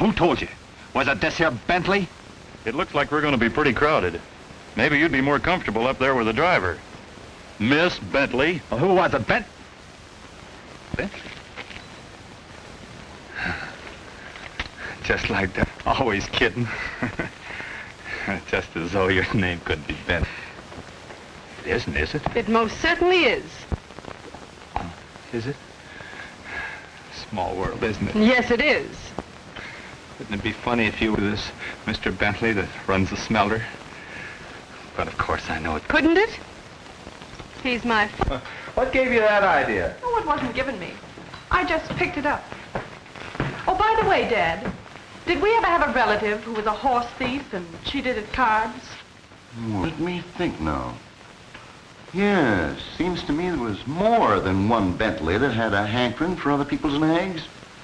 Who told you? Was it this here Bentley? It looks like we're going to be pretty crowded. Maybe you'd be more comfortable up there with the driver. Miss Bentley. Well, who was it, Bent? Bentley? Just like that. Always kidding. Just as though your name couldn't be Bent. It isn't, is it? It most certainly is. Is it? Small world, isn't it? Yes, it is. Wouldn't it be funny if you were this Mr. Bentley that runs the smelter? But of course I know it. Couldn't it? He's my... Uh, what gave you that idea? Oh, it wasn't given me. I just picked it up. Oh, by the way, Dad, did we ever have a relative who was a horse thief and cheated at cards? Hmm. Let me think now. Yes, seems to me there was more than one Bentley that had a hankering for other people's nags.